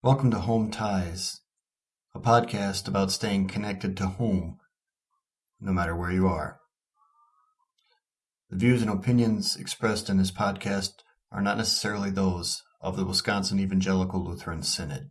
Welcome to Home Ties, a podcast about staying connected to home, no matter where you are. The views and opinions expressed in this podcast are not necessarily those of the Wisconsin Evangelical Lutheran Synod.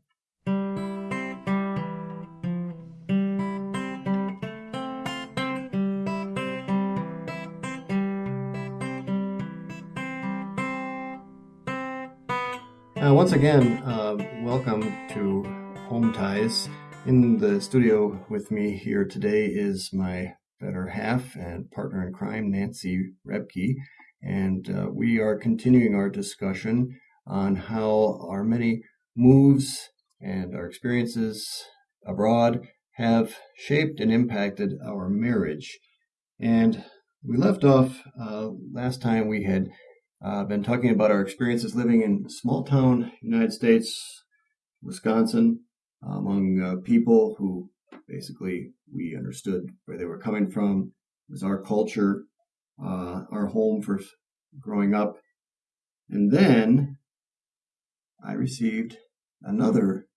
Uh, once again, uh, welcome to Home Ties. In the studio with me here today is my better half and partner in crime, Nancy Rebke, and uh, we are continuing our discussion on how our many moves and our experiences abroad have shaped and impacted our marriage. And we left off uh, last time we had uh, been talking about our experiences living in small town United States, Wisconsin, among uh, people who basically we understood where they were coming from. It was our culture, uh, our home for growing up. And then I received another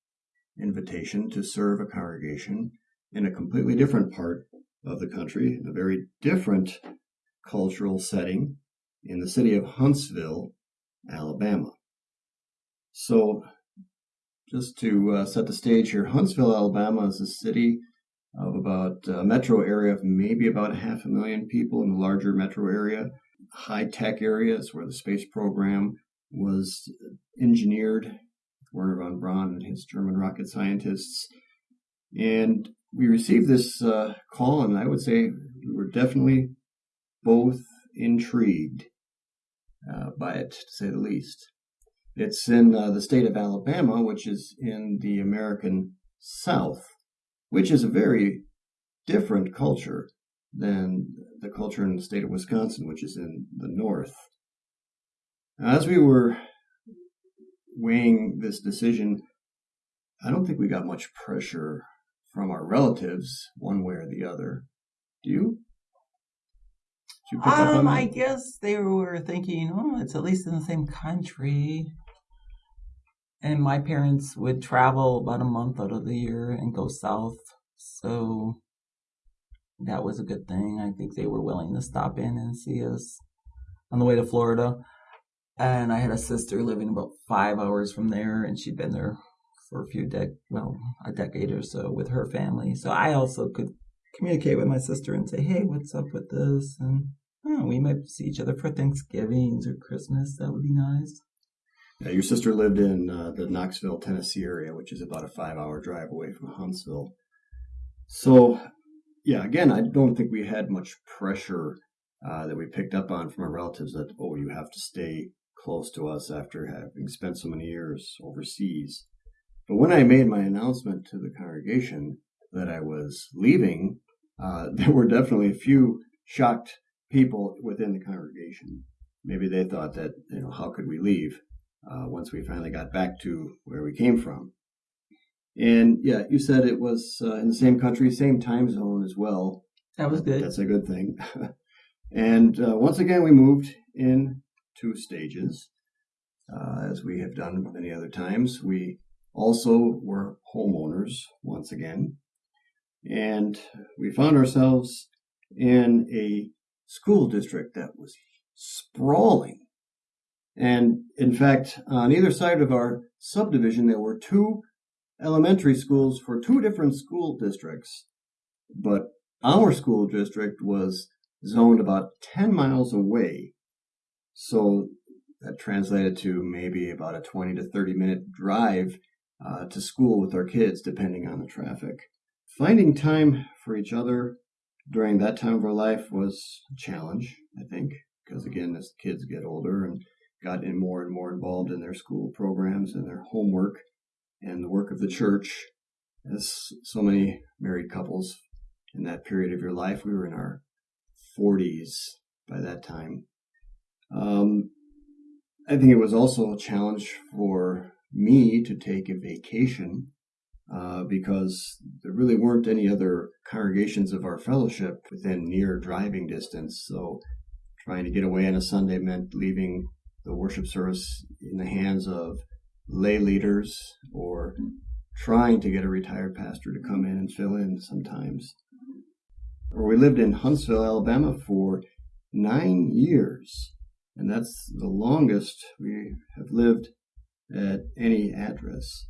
invitation to serve a congregation in a completely different part of the country, in a very different cultural setting in the city of Huntsville, Alabama. So, just to uh, set the stage here, Huntsville, Alabama is a city of about a metro area of maybe about a half a million people in the larger metro area. High tech areas where the space program was engineered, Wernher von Braun and his German rocket scientists. And we received this uh, call, and I would say we were definitely both intrigued uh, by it, to say the least. It's in uh, the state of Alabama, which is in the American South, which is a very different culture than the culture in the state of Wisconsin, which is in the North. As we were weighing this decision, I don't think we got much pressure from our relatives, one way or the other. Do you? Um, I guess they were thinking, oh, it's at least in the same country. And my parents would travel about a month out of the year and go south. So that was a good thing. I think they were willing to stop in and see us on the way to Florida. And I had a sister living about five hours from there, and she'd been there for a few dec well, a decade or so with her family. So I also could communicate with my sister and say, "Hey, what's up with this?" And oh, we might see each other for Thanksgivings or Christmas. That would be nice. Yeah, your sister lived in uh, the Knoxville, Tennessee area, which is about a five-hour drive away from Huntsville. So, yeah, again, I don't think we had much pressure uh, that we picked up on from our relatives that oh, you have to stay close to us after having spent so many years overseas. But when I made my announcement to the congregation that I was leaving, uh, there were definitely a few shocked people within the congregation. Maybe they thought that, you know, how could we leave uh, once we finally got back to where we came from? And yeah, you said it was uh, in the same country, same time zone as well. That was good. That's a good thing. and uh, once again, we moved in two stages, uh, as we have done many other times. We also were homeowners once again. And we found ourselves in a school district that was sprawling. And in fact, on either side of our subdivision, there were two elementary schools for two different school districts. But our school district was zoned about 10 miles away. So that translated to maybe about a 20 to 30 minute drive uh, to school with our kids, depending on the traffic. Finding time for each other during that time of our life was a challenge, I think, because again, as kids get older and got in more and more involved in their school programs and their homework and the work of the church, as so many married couples in that period of your life, we were in our 40s by that time. Um, I think it was also a challenge for me to take a vacation uh, because there really weren't any other congregations of our fellowship within near driving distance. So trying to get away on a Sunday meant leaving the worship service in the hands of lay leaders or trying to get a retired pastor to come in and fill in sometimes. Or we lived in Huntsville, Alabama for nine years, and that's the longest we have lived at any address.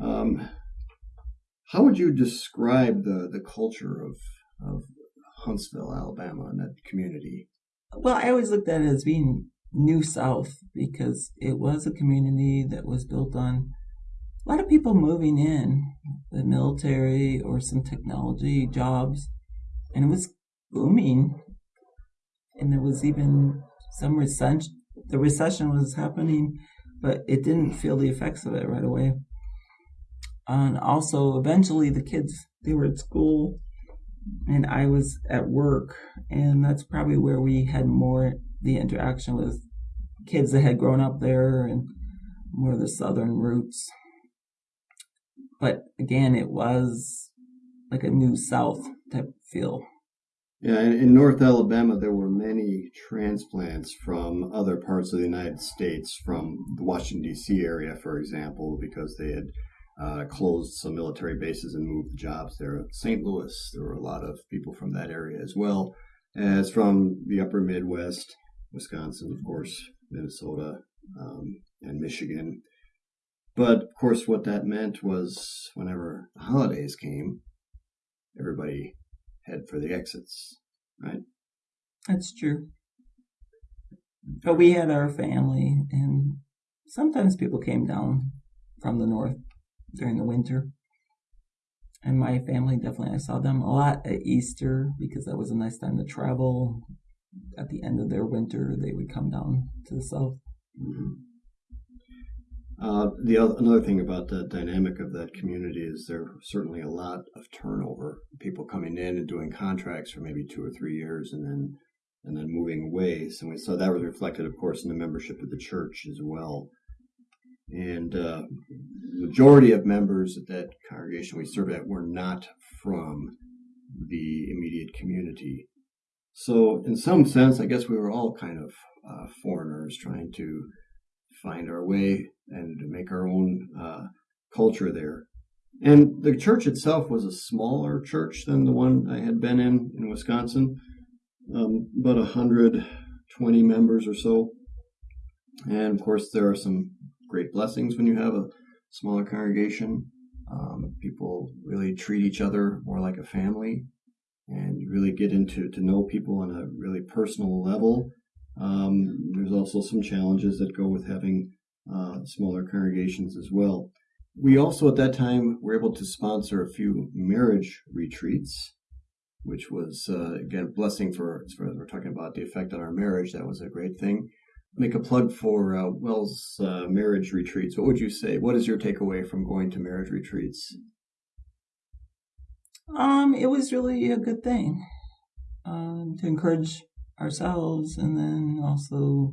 Um, how would you describe the, the culture of, of Huntsville, Alabama, and that community? Well, I always looked at it as being New South because it was a community that was built on a lot of people moving in, the military or some technology jobs, and it was booming. And there was even some recession. The recession was happening, but it didn't feel the effects of it right away. And also, eventually, the kids they were at school, and I was at work, and that's probably where we had more the interaction with kids that had grown up there and more of the southern roots. But again, it was like a new South type feel. Yeah, in North Alabama, there were many transplants from other parts of the United States, from the Washington, D.C. area, for example, because they had uh, closed some military bases and moved the jobs there. St. Louis, there were a lot of people from that area as well as from the upper Midwest, Wisconsin, of course, Minnesota, um, and Michigan. But of course, what that meant was whenever the holidays came, everybody head for the exits, right? That's true. But we had our family, and sometimes people came down from the north during the winter. And my family definitely, I saw them a lot at Easter because that was a nice time to travel. At the end of their winter, they would come down to the south. Mm-hmm. Uh, the other, another thing about the dynamic of that community is there certainly a lot of turnover. People coming in and doing contracts for maybe two or three years, and then and then moving away. So we saw that was reflected, of course, in the membership of the church as well. And uh, majority of members at that congregation we served at were not from the immediate community. So, in some sense, I guess we were all kind of uh, foreigners trying to find our way and make our own uh, culture there. And the church itself was a smaller church than the one I had been in in Wisconsin, um, about 120 members or so. And of course, there are some great blessings when you have a smaller congregation. Um, people really treat each other more like a family and you really get into to know people on a really personal level um, there's also some challenges that go with having uh, smaller congregations as well. We also, at that time, were able to sponsor a few marriage retreats, which was, uh, again, a blessing for, as far as we're talking about the effect on our marriage. That was a great thing. Make a plug for uh, WELS uh, marriage retreats. What would you say? What is your takeaway from going to marriage retreats? Um, it was really a good thing um, to encourage ourselves and then also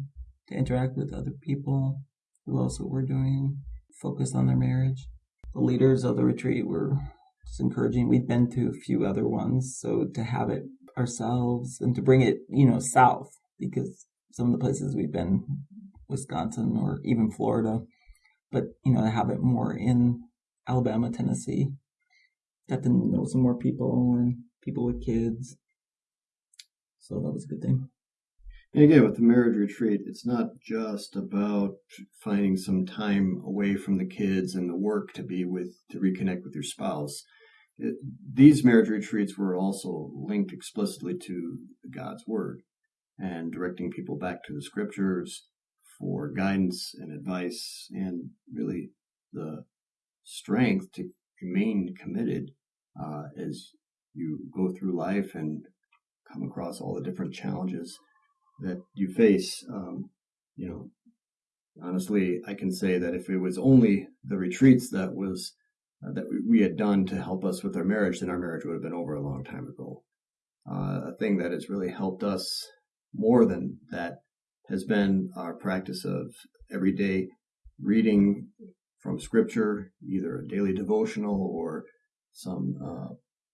to interact with other people who also were doing focus on their marriage. The leaders of the retreat were just encouraging. We'd been to a few other ones, so to have it ourselves and to bring it, you know, south because some of the places we've been, Wisconsin or even Florida, but you know, to have it more in Alabama, Tennessee, got to know some more people and people with kids. So that was a good thing. And again, with the marriage retreat, it's not just about finding some time away from the kids and the work to be with, to reconnect with your spouse. It, these marriage retreats were also linked explicitly to God's Word and directing people back to the scriptures for guidance and advice and really the strength to remain committed uh, as you go through life and come across all the different challenges that you face. Um, you know, honestly, I can say that if it was only the retreats that was uh, that we had done to help us with our marriage, then our marriage would have been over a long time ago. Uh, a thing that has really helped us more than that has been our practice of everyday reading from scripture, either a daily devotional or some uh,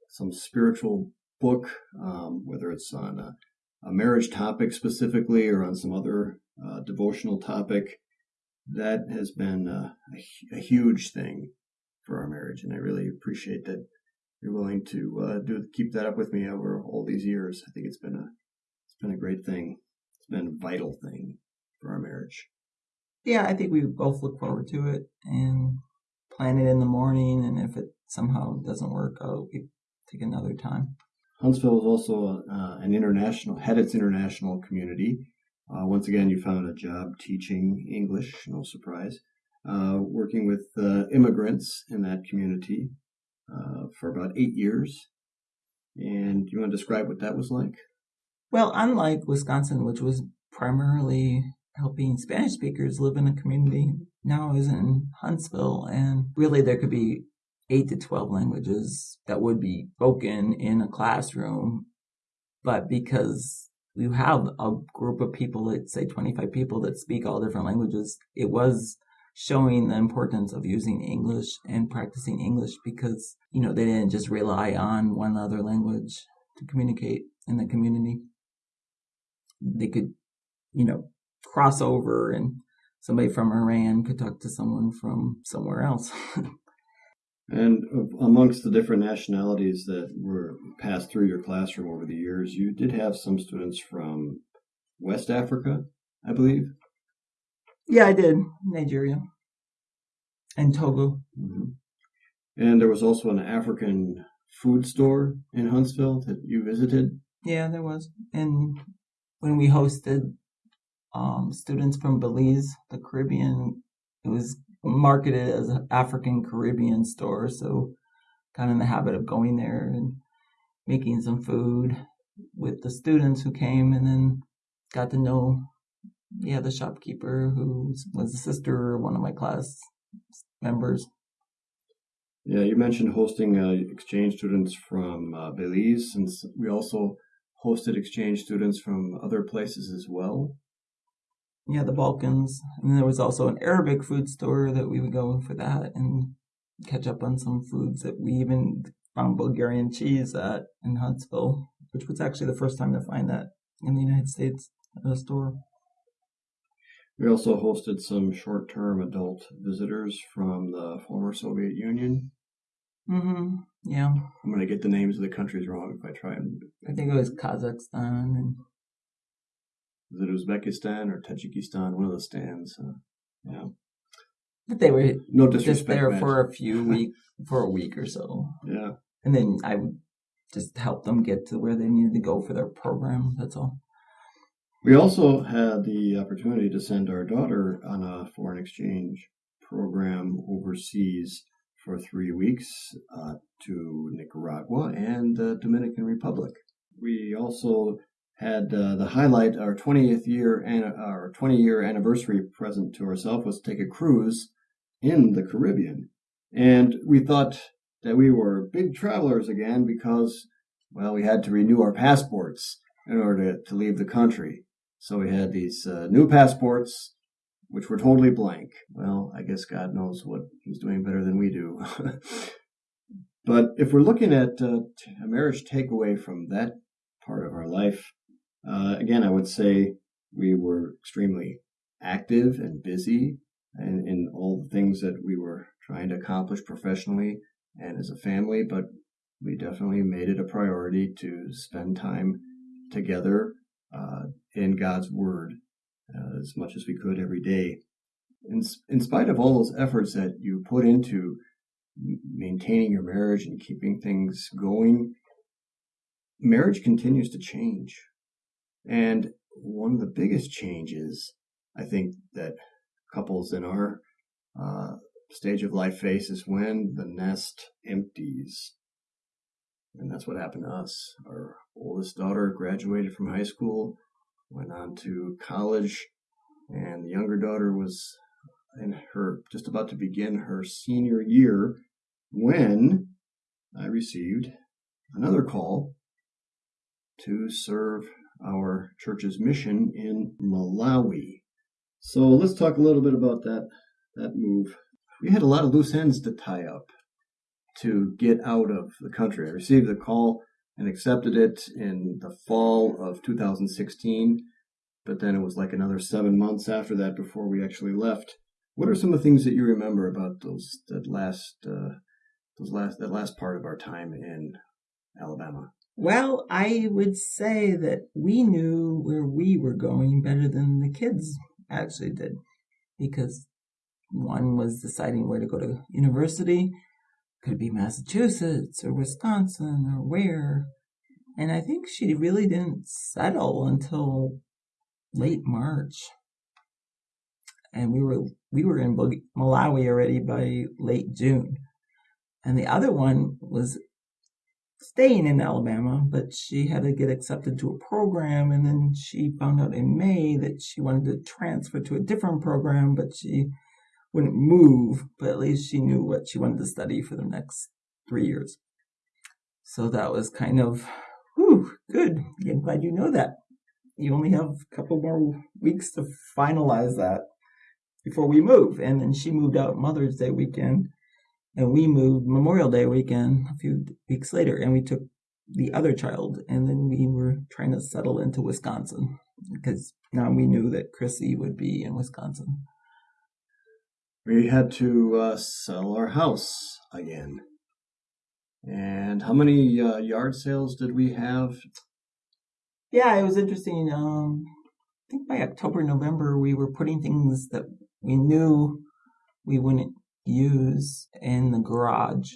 some spiritual book, um, whether it's on a, a, marriage topic specifically or on some other uh, devotional topic. that has been a, a, a huge thing for our marriage, and I really appreciate that you're willing to uh, do keep that up with me over all these years. I think it's been a been a great thing. It's been a vital thing for our marriage. Yeah, I think we both look forward to it and plan it in the morning. And if it somehow doesn't work out, we take another time. Huntsville is also uh, an international had its international community. Uh, once again, you found a job teaching English, no surprise, uh, working with uh, immigrants in that community uh, for about eight years. And you want to describe what that was like? Well, unlike Wisconsin, which was primarily helping Spanish speakers live in a community, now is in Huntsville, and really there could be eight to 12 languages that would be spoken in a classroom. But because you have a group of people, let's say 25 people that speak all different languages, it was showing the importance of using English and practicing English because, you know, they didn't just rely on one other language to communicate in the community. They could, you know, cross over and somebody from Iran could talk to someone from somewhere else. and amongst the different nationalities that were passed through your classroom over the years, you did have some students from West Africa, I believe. Yeah, I did. Nigeria and Togo. Mm-hmm. And there was also an African food store in Huntsville that you visited. Yeah, there was. And when we hosted um, students from Belize, the Caribbean, it was marketed as an African Caribbean store. So, kind of in the habit of going there and making some food with the students who came, and then got to know yeah, the shopkeeper who was a sister one of my class members. Yeah, you mentioned hosting uh, exchange students from uh, Belize, since we also hosted exchange students from other places as well. Yeah, the Balkans. And there was also an Arabic food store that we would go for that and catch up on some foods that we even found Bulgarian cheese at in Huntsville, which was actually the first time to find that in the United States at a store. We also hosted some short term adult visitors from the former Soviet Union. Mm-hmm. Yeah. I'm going to get the names of the countries wrong if I try and. I think it was Kazakhstan and. Was it Uzbekistan or Tajikistan? One of the stands. Uh, yeah. But they were no just there for a few week for a week or so. Yeah. And then I would just help them get to where they needed to go for their program. That's all. We also had the opportunity to send our daughter on a foreign exchange program overseas for three weeks uh, to Nicaragua and the Dominican Republic. We also had uh, the highlight our 20th year and our 20 year anniversary present to ourselves was to take a cruise in the Caribbean. And we thought that we were big travelers again because, well, we had to renew our passports in order to, to leave the country. So we had these uh, new passports, which were totally blank. Well, I guess God knows what He's doing better than we do. but if we're looking at uh, a marriage takeaway from that part of our life, uh, again, I would say we were extremely active and busy in, in all the things that we were trying to accomplish professionally and as a family, but we definitely made it a priority to spend time together uh, in God's Word uh, as much as we could every day. In, in spite of all those efforts that you put into maintaining your marriage and keeping things going, marriage continues to change. And one of the biggest changes I think that couples in our uh, stage of life face is when the nest empties. And that's what happened to us. Our oldest daughter graduated from high school, went on to college, and the younger daughter was in her just about to begin her senior year when I received another call to serve our church's mission in Malawi. So let's talk a little bit about that that move. We had a lot of loose ends to tie up to get out of the country. I received a call and accepted it in the fall of 2016, but then it was like another seven months after that before we actually left. What are some of the things that you remember about those that last uh, those last that last part of our time in Alabama? Well, I would say that we knew where we were going better than the kids actually did, because one was deciding where to go to university. Could be Massachusetts or Wisconsin or where? And I think she really didn't settle until late March and we were we were in Malawi already by late June, and the other one was staying in Alabama, but she had to get accepted to a program, and then she found out in May that she wanted to transfer to a different program, but she wouldn't move. But at least she knew what she wanted to study for the next three years. So that was kind of, whew, good. I'm glad you know that. You only have a couple more weeks to finalize that before we move. And then she moved out Mother's Day weekend, and we moved Memorial Day weekend a few weeks later, and we took the other child, and then we were trying to settle into Wisconsin because now we knew that Chrissy would be in Wisconsin. We had to uh, sell our house again. And how many uh, yard sales did we have? Yeah, it was interesting. Um, I think by October, November, we were putting things that we knew we wouldn't use in the garage.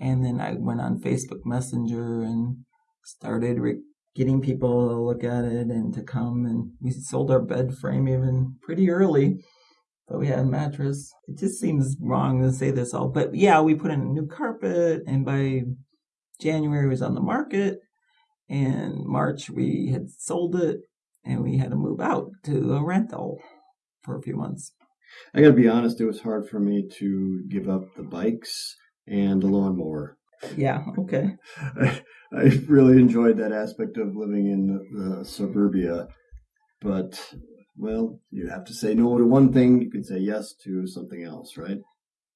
And then I went on Facebook Messenger and started re- getting people to look at it and to come. And we sold our bed frame even pretty early. But we had a mattress. It just seems wrong to say this all. But yeah, we put in a new carpet. And by January, it was on the market. And March, we had sold it. And we had to move out to a rental for a few months. I got to be honest, it was hard for me to give up the bikes and the lawnmower. Yeah, okay. I, I really enjoyed that aspect of living in the suburbia, but well, you have to say no to one thing, you can say yes to something else, right?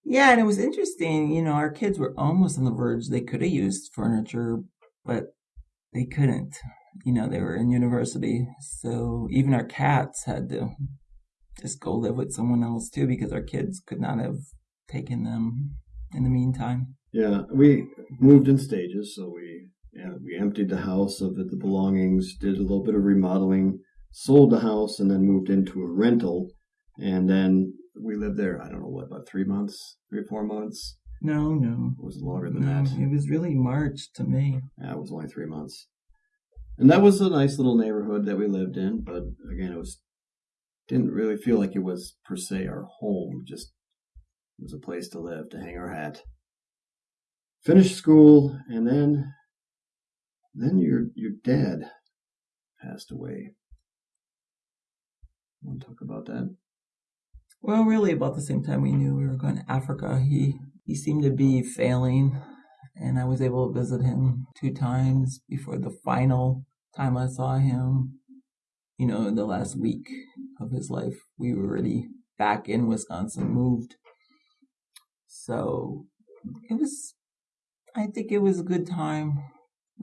Yeah, and it was interesting. You know, our kids were almost on the verge. They could have used furniture, but they couldn't. You know, they were in university. So even our cats had to just go live with someone else too because our kids could not have taken them in the meantime. Yeah, we moved in stages, so we yeah, we emptied the house of the belongings, did a little bit of remodeling, sold the house, and then moved into a rental, and then we lived there. I don't know what about three months, three or four months. No, no, it was longer than no, that. It was really March to May. Yeah, it was only three months, and that was a nice little neighborhood that we lived in. But again, it was didn't really feel like it was per se our home, just it was a place to live, to hang our hat. Finished school, and then then your your dad passed away. Want to talk about that? Well, really, about the same time we knew we were going to Africa, he he seemed to be failing, and I was able to visit him two times before the final time I saw him you know, in the last week of his life, we were already back in Wisconsin, moved. So it was, I think it was a good time.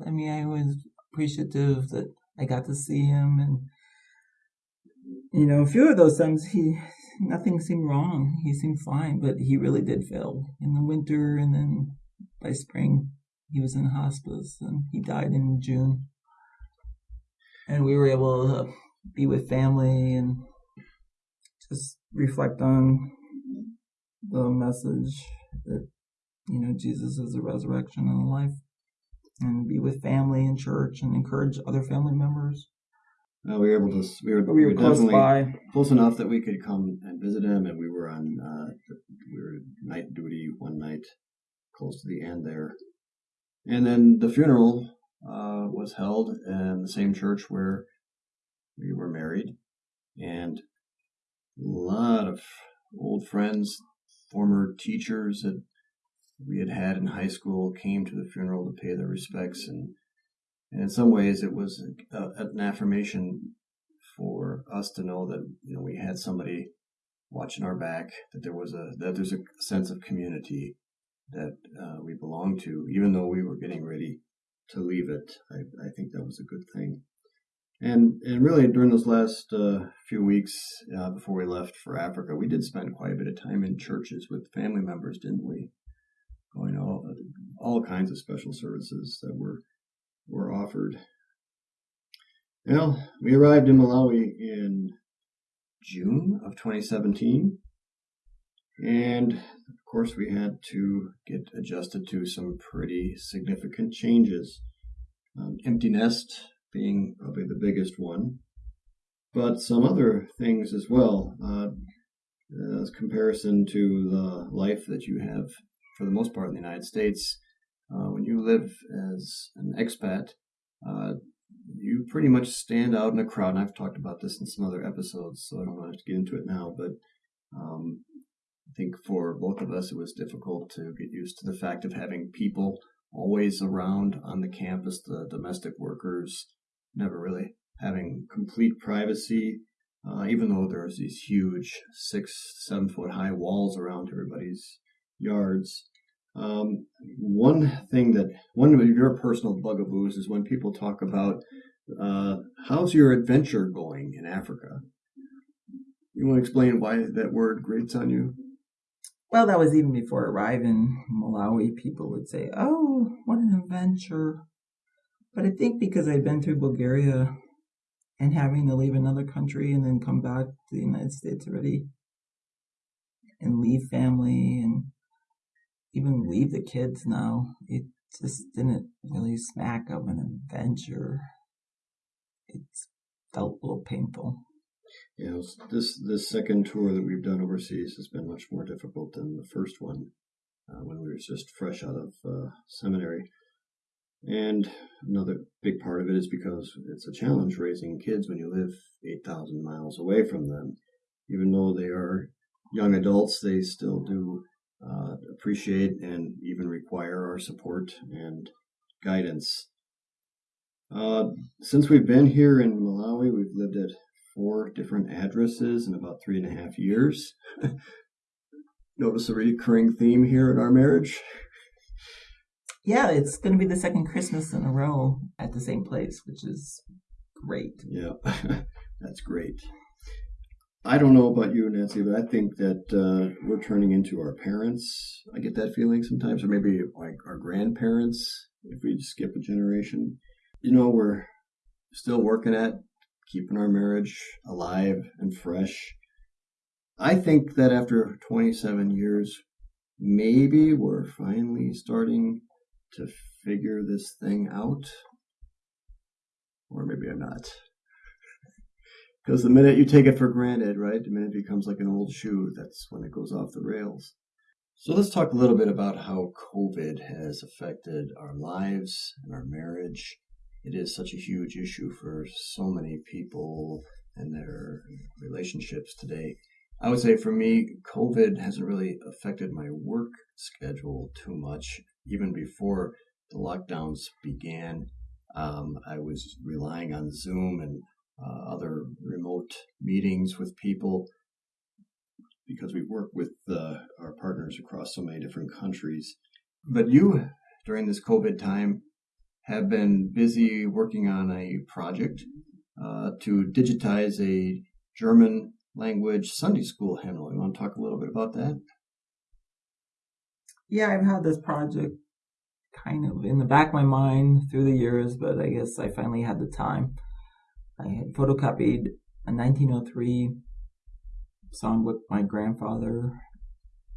I mean, I was appreciative that I got to see him and, you know, a few of those times he, nothing seemed wrong. He seemed fine, but he really did fail in the winter and then by spring he was in hospice and he died in June and we were able to be with family and just reflect on the message that you know Jesus is the resurrection and the life, and be with family and church and encourage other family members. Uh, we were able to. We were, we were, close by, close enough that we could come and visit him, and we were on. Uh, we were night duty one night, close to the end there, and then the funeral uh, was held in the same church where we were married, and a lot of old friends, former teachers that we had had in high school came to the funeral to pay their respects, and, and in some ways it was a, an affirmation for us to know that you know we had somebody watching our back, that there was a that there's a sense of community that uh, we belong to, even though we were getting ready to leave it. I, I think that was a good thing. And and really during those last uh, few weeks uh, before we left for Africa, we did spend quite a bit of time in churches with family members, didn't we? Going all all kinds of special services that were were offered. Well, we arrived in Malawi in June of 2017, and of course we had to get adjusted to some pretty significant changes. Um, empty nest being probably the biggest one, but some other things as well. Uh, as comparison to the life that you have for the most part in the United States, uh, when you live as an expat, uh, you pretty much stand out in a crowd. And I've talked about this in some other episodes, so I don't want to get into it now. But um, I think for both of us, it was difficult to get used to the fact of having people always around on the campus, the domestic workers, never really having complete privacy, uh, even though there's these huge six, seven foot high walls around everybody's yards. Um, one thing that one of your personal bugaboos is when people talk about uh, how's your adventure going in Africa. You want to explain why that word grates on you? Well, that was even before arriving in Malawi. People would say, "Oh, what an adventure!" But I think because I'd been through Bulgaria and having to leave another country and then come back to the United States already and leave family and even leave the kids now, it just didn't really smack of an adventure. It felt a little painful. Yeah, this this second tour that we've done overseas has been much more difficult than the first one uh, when we were just fresh out of uh, seminary. And another big part of it is because it's a challenge raising kids when you live 8,000 miles away from them. Even though they are young adults, they still do uh, appreciate and even require our support and guidance. Uh, since we've been here in Malawi, we've lived at four different addresses in about three and a half years. Notice a recurring theme here in our marriage. Yeah, it's going to be the second Christmas in a row at the same place, which is great. Yeah, that's great. I don't know about you, Nancy, but I think that uh, we're turning into our parents. I get that feeling sometimes, or maybe like our grandparents if we skip a generation. You know, we're still working at keeping our marriage alive and fresh. I think that after 27 years, maybe we're finally starting to figure this thing out. Or maybe I'm not. Because the minute you take it for granted, right, the minute it becomes like an old shoe, that's when it goes off the rails. So let's talk a little bit about how COVID has affected our lives and our marriage. It is such a huge issue for so many people and their relationships today. I would say for me, COVID hasn't really affected my work schedule too much even before the lockdowns began, um, I was relying on Zoom and uh, other remote meetings with people because we work with uh, our partners across so many different countries. But you, during this COVID time, have been busy working on a project uh, to digitize a German language Sunday school hymnal. You want to talk a little bit about that? yeah, I've had this project kind of in the back of my mind through the years, but I guess I finally had the time. I had photocopied a 1903 songbook my grandfather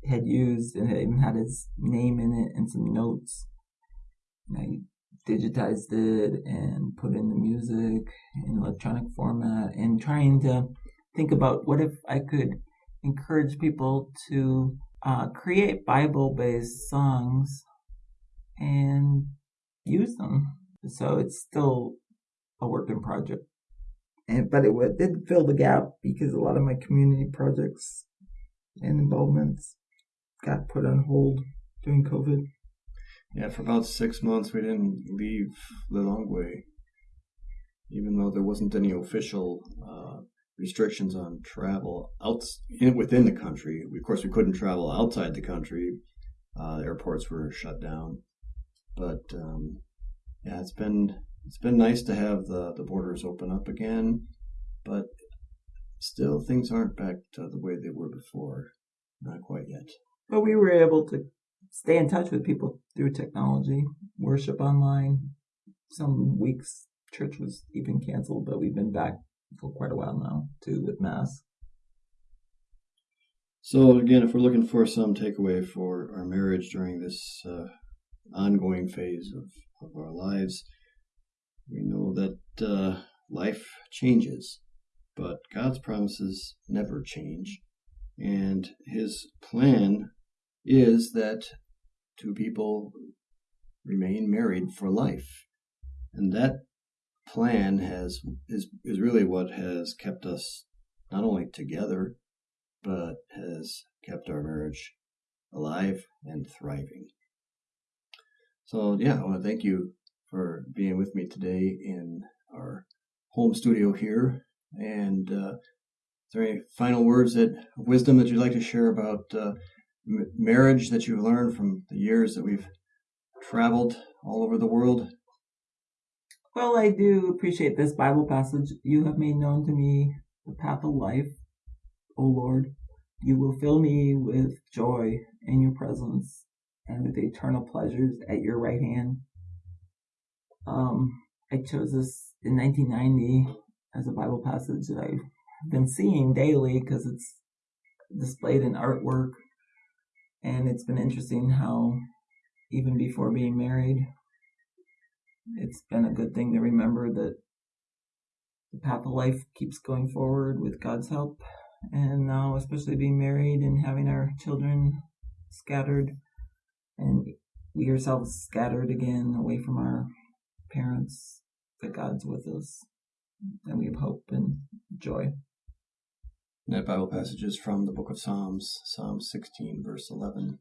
had used and it even had his name in it and some notes. And I digitized it and put in the music in electronic format and trying to think about what if I could encourage people to uh, create Bible based songs and use them. So it's still a work in project. And, but it did fill the gap because a lot of my community projects and involvements got put on hold during COVID. Yeah, for about six months we didn't leave Lilongwe, even though there wasn't any official uh, restrictions on travel out in, within the country. Of course, we couldn't travel outside the country. Uh, airports were shut down. But um, yeah, it's been it's been nice to have the, the borders open up again, but still things aren't back to the way they were before. Not quite yet. But we were able to stay in touch with people through technology, worship online. Some weeks church was even canceled, but we've been back for quite a while now too with mass. So again, if we're looking for some takeaway for our marriage during this uh, ongoing phase of, of our lives, we know that uh, life changes, but God's promises never change. And his plan is that two people remain married for life. And that plan has is is really what has kept us not only together but has kept our marriage alive and thriving. So yeah, I want to thank you for being with me today in our home studio here. And uh, is there any final words that wisdom that you'd like to share about uh, m- marriage that you've learned from the years that we've traveled all over the world? Well, I do appreciate this Bible passage. You have made known to me the path of life, O Lord. You will fill me with joy in your presence and with eternal pleasures at your right hand. Um, I chose this in 1990 as a Bible passage that I've been seeing daily because it's displayed in artwork. And it's been interesting how, even before being married, it's been a good thing to remember that the path of life keeps going forward with God's help. And now, especially being married and having our children scattered, and we ourselves scattered again away from our parents, that God's with us, and we have hope and joy. That Bible passage is from the book of Psalms, Psalm 16, verse 11.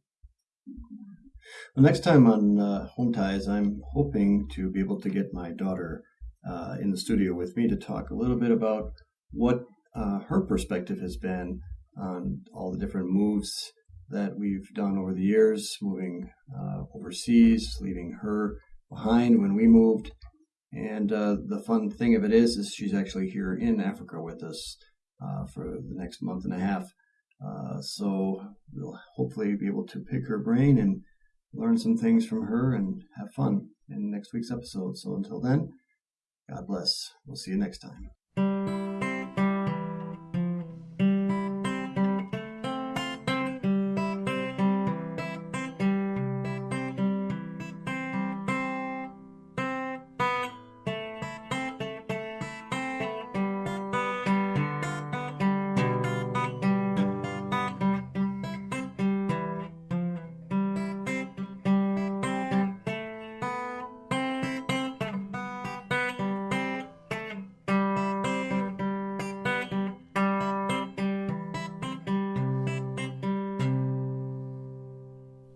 Well, next time on uh, Home Ties, I'm hoping to be able to get my daughter uh, in the studio with me to talk a little bit about what uh, her perspective has been on all the different moves that we've done over the years, moving uh, overseas, leaving her behind when we moved. And uh, the fun thing of it is, is she's actually here in Africa with us uh, for the next month and a half. Uh, so we'll hopefully be able to pick her brain and learn some things from her and have fun in next week's episode. So until then, God bless. We'll see you next time.